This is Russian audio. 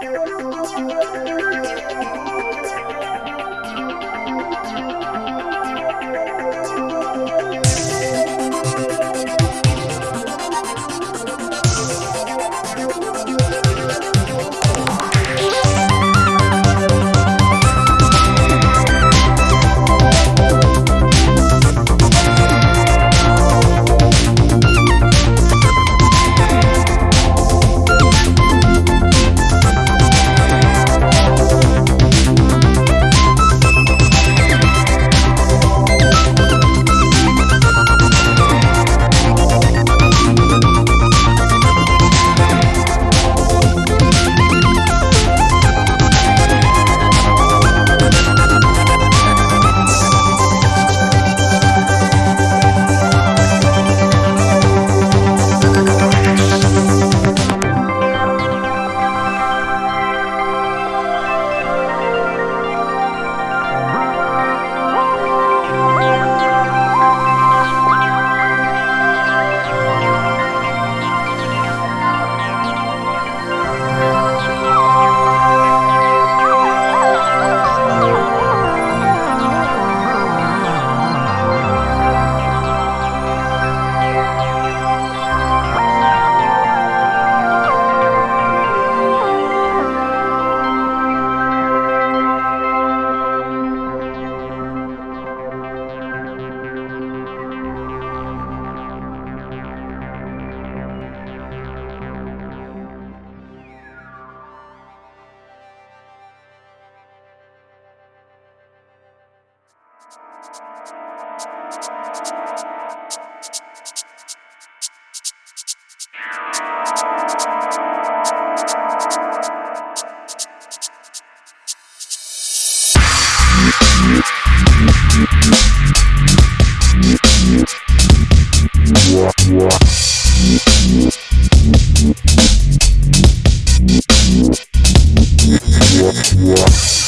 Thank you. What?